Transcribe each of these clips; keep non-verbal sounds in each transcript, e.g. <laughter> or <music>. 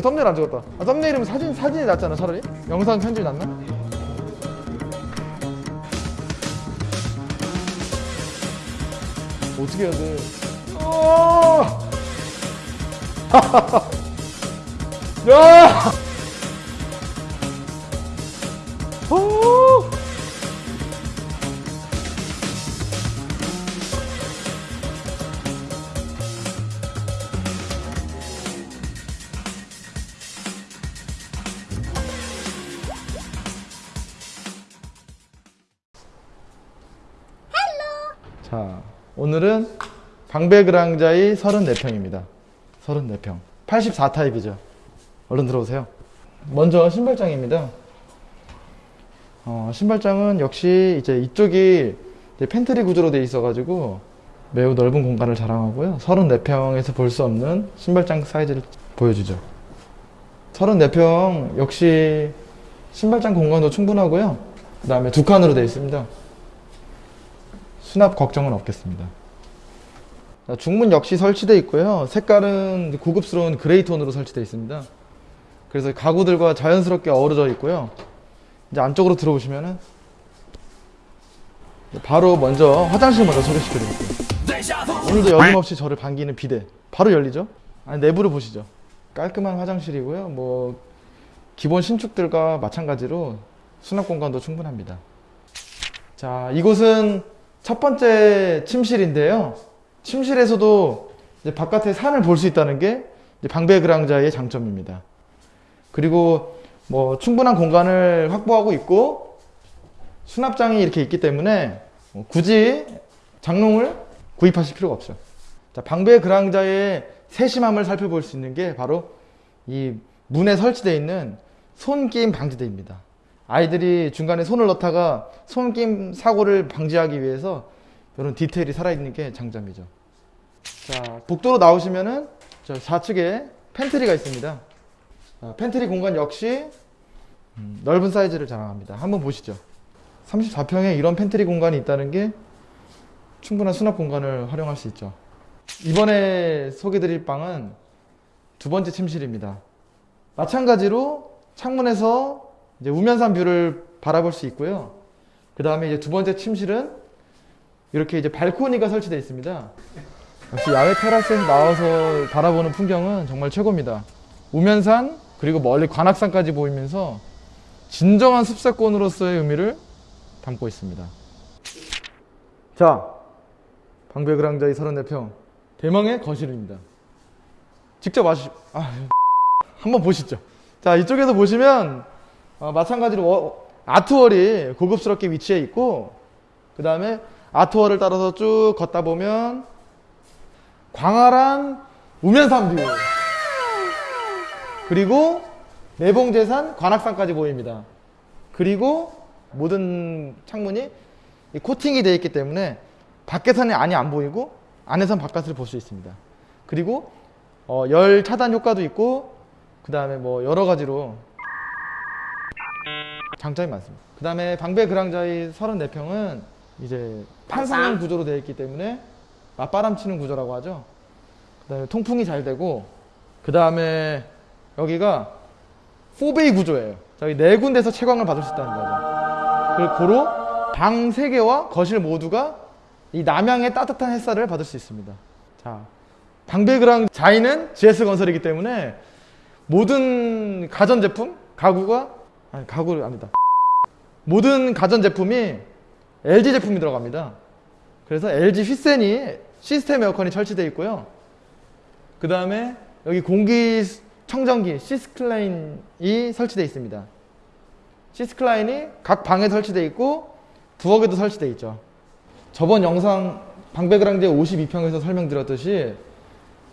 우리 썸네일 안 찍었다 아, 썸네일이면 사진, 사진이 낫잖아 차라리 영상 편집이 낫나? 어떻게 해야 돼? 어! <laughs> 야! 오! 자, 오늘은 방배 그랑자이 34평입니다. 34평. 84타입이죠. 얼른 들어오세요. 먼저 신발장입니다. 어, 신발장은 역시 이제 이쪽이 이제 팬트리 구조로 되어 있어가지고 매우 넓은 공간을 자랑하고요. 34평에서 볼 수 없는 신발장 사이즈를 보여주죠. 34평 역시 신발장 공간도 충분하고요. 그 다음에 두 칸으로 되어 있습니다. 수납 걱정은 없겠습니다. 자, 중문 역시 설치되어 있고요. 색깔은 고급스러운 그레이 톤으로 설치되어 있습니다. 그래서 가구들과 자연스럽게 어우러져 있고요. 이제 안쪽으로 들어오시면은 바로 먼저 화장실 먼저 소개시켜 드릴게요. 오늘도 여김없이 저를 반기는 비대. 바로 열리죠? 아니, 내부를 보시죠. 깔끔한 화장실이고요. 뭐 기본 신축들과 마찬가지로 수납 공간도 충분합니다. 자, 이곳은 첫 번째 침실인데요. 침실에서도 바깥에 산을 볼 수 있다는 게 방배 그랑자의 장점입니다. 그리고 뭐 충분한 공간을 확보하고 있고 수납장이 이렇게 있기 때문에 뭐 굳이 장롱을 구입하실 필요가 없죠. 자, 방배 그랑자의 세심함을 살펴볼 수 있는 게 바로 이 문에 설치되어 있는 손낌 방지대입니다. 아이들이 중간에 손을 넣다가 손낌 사고를 방지하기 위해서 이런 디테일이 살아있는 게 장점이죠. 자, 복도로 나오시면은 저 좌측에 팬트리가 있습니다. 자, 팬트리 공간 역시 음, 넓은 사이즈를 자랑합니다. 한번 보시죠. 34평에 이런 팬트리 공간이 있다는 게 충분한 수납 공간을 활용할 수 있죠. 이번에 소개드릴 방은 두 번째 침실입니다. 마찬가지로 창문에서 이제 우면산 뷰를 바라볼 수 있고요. 그 다음에 이제 두 번째 침실은 이렇게 이제 발코니가 설치되어 있습니다. 역시 야외 테라스에서 나와서 바라보는 풍경은 정말 최고입니다. 우면산 그리고 멀리 관악산까지 보이면서 진정한 숲세권으로서의 의미를 담고 있습니다. 자, 방배그랑자이 34평 대망의 거실입니다. 직접 와시 아, 한번 보시죠. 자, 이쪽에서 보시면 어, 마찬가지로 워, 아트월이 고급스럽게 위치해 있고 그 다음에 아트월을 따라서 쭉 걷다 보면 광활한 우면산 뷰 그리고 매봉재산 관악산까지 보입니다. 그리고 모든 창문이 코팅이 되어 있기 때문에 밖에서는 안이 안 보이고 안에서는 바깥을 볼 수 있습니다. 그리고 어, 열 차단 효과도 있고 그 다음에 뭐 여러 가지로 장점이 많습니다. 그 다음에 방배 그랑자의 34평은 이제 판상형 구조로 되어 있기 때문에 맞바람 치는 구조라고 하죠. 그 다음에 통풍이 잘 되고 그 다음에 여기가 4베이 구조예요. 저희 네 군데서 채광을 받을 수 있다는 거죠. 그리고 고로 방 3개와 거실 모두가 이 남향의 따뜻한 햇살을 받을 수 있습니다. 자, 방배그랑 자이는 GS건설이기 때문에 모든 가전제품, 가구가 아니 가구를 아니다. 모든 가전제품이 LG 제품이 들어갑니다. 그래서 LG 휘센이 시스템 에어컨이 설치되어 있고요. 그 다음에 여기 공기 청정기 시스클라인이 설치되어 있습니다. 시스클라인이 각 방에 설치되어 있고 부엌에도 설치되어 있죠. 저번 영상 방배그랑제 52평에서 설명드렸듯이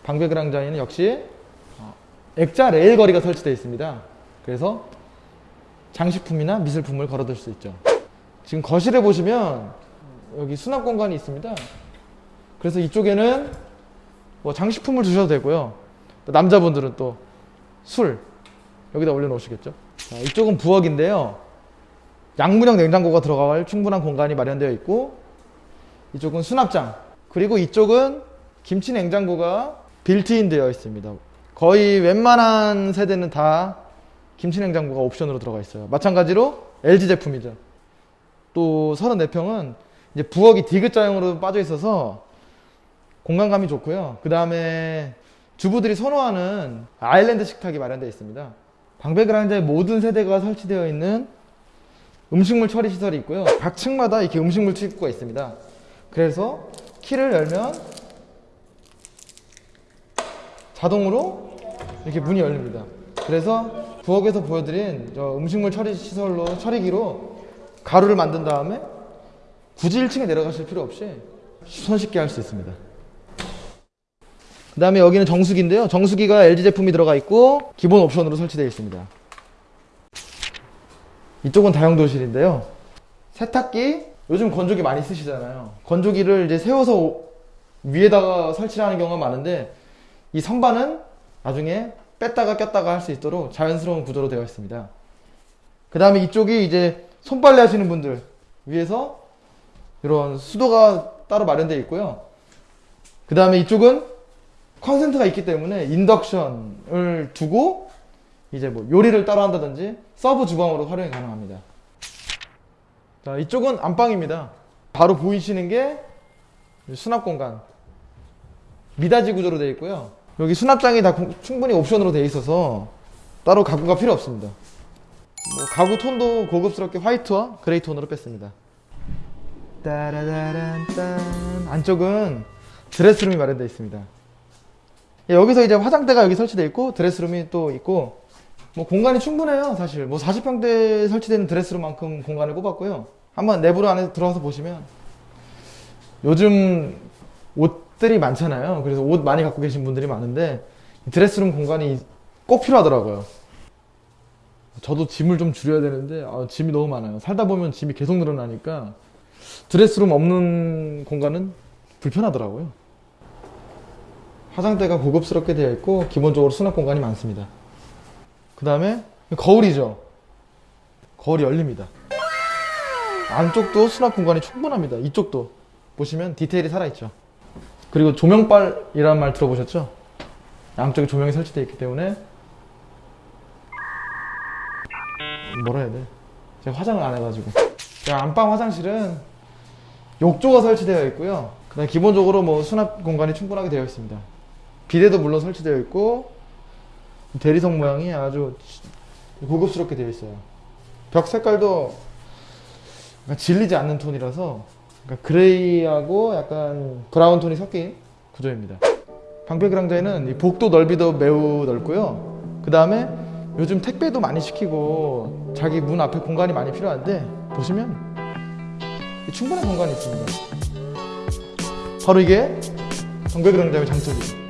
방배그랑자에는 역시 어, 액자 레일 거리가 설치되어 있습니다. 그래서 장식품이나 미술품을 걸어둘 수 있죠. 지금 거실에 보시면 여기 수납 공간이 있습니다. 그래서 이쪽에는 뭐 장식품을 두셔도 되고요. 또 남자분들은 또 술 여기다 올려놓으시겠죠. 자, 이쪽은 부엌인데요. 양문형 냉장고가 들어갈 충분한 공간이 마련되어 있고 이쪽은 수납장 그리고 이쪽은 김치 냉장고가 빌트인 되어 있습니다. 거의 웬만한 세대는 다 김치냉장고가 옵션으로 들어가 있어요. 마찬가지로 LG 제품이죠. 또 34평은 이제 부엌이 디귿자형으로 빠져 있어서 공간감이 좋고요. 그 다음에 주부들이 선호하는 아일랜드 식탁이 마련되어 있습니다. 방배그라인더의 모든 세대가 설치되어 있는 음식물 처리 시설이 있고요. 각 층마다 이렇게 음식물 출입구가 있습니다. 그래서 키를 열면 자동으로 이렇게 문이 열립니다. 그래서 부엌에서 보여드린 저 음식물 처리 시설로 처리기로 가루를 만든 다음에 굳이 1층에 내려가실 필요 없이 손쉽게 할 수 있습니다. 그 다음에 여기는 정수기인데요. 정수기가 LG 제품이 들어가 있고 기본 옵션으로 설치되어 있습니다. 이쪽은 다용도실인데요. 세탁기, 요즘 건조기 많이 쓰시잖아요. 건조기를 이제 세워서 오- 위에다가 설치를 하는 경우가 많은데 이 선반은 나중에 뺐다가 꼈다가 할 수 있도록 자연스러운 구조로 되어 있습니다. 그 다음에 이쪽이 이제 손빨래 하시는 분들 위해서 이런 수도가 따로 마련되어 있고요. 그 다음에 이쪽은 콘센트가 있기 때문에 인덕션을 두고 이제 뭐 요리를 따로 한다든지 서브 주방으로 활용이 가능합니다. 자, 이쪽은 안방입니다. 바로 보이시는 게 수납 공간. 미닫이 구조로 되어 있고요. 여기 수납장이 다 공- 충분히 옵션으로 되어 있어서 따로 가구가 필요 없습니다. 뭐 가구 톤도 고급스럽게 화이트와 그레이 톤으로 뺐습니다. 따라라란딴 안쪽은 드레스룸이 마련되어 있습니다. 예, 여기서 이제 화장대가 여기 설치되어 있고 드레스룸이 또 있고 뭐 공간이 충분해요 사실 뭐 40평대에 설치되는 드레스룸만큼 공간을 뽑았고요 한번 내부로 안에 들어가서 보시면 요즘 옷 들이 많잖아요 그래서 옷 많이 갖고 계신 분들이 많은데 이 드레스룸 공간이 꼭 필요하더라고요 저도 짐을 좀 줄여야 되는데 아, 짐이 너무 많아요 살다 보면 짐이 계속 늘어나니까 드레스룸 없는 공간은 불편하더라고요 화장대가 고급스럽게 되어 있고 기본적으로 수납 공간이 많습니다. 그 다음에 거울이죠. 거울이 열립니다. 안쪽도 수납 공간이 충분합니다. 이쪽도 보시면 디테일이 살아있죠. 그리고 조명빨이라는 말 들어보셨죠? 양쪽에 조명이 설치되어 있기 때문에 뭐라 해야 돼? 제가 화장을 안 해가지고 안방 화장실은 욕조가 설치되어 있고요. 그다음 기본적으로 뭐 수납 공간이 충분하게 되어 있습니다. 비데도 물론 설치되어 있고 대리석 모양이 아주 고급스럽게 되어 있어요. 벽 색깔도 질리지 않는 톤이라서 그러니까 그레이하고 약간 브라운 톤이 섞인 구조입니다. 방패 그랑자에는 이 복도 넓이도 매우 넓고요. 그 다음에 요즘 택배도 많이 시키고 자기 문 앞에 공간이 많이 필요한데 보시면 충분한 공간이 있습니다. 바로 이게 방패 그랑자의 장점이죠.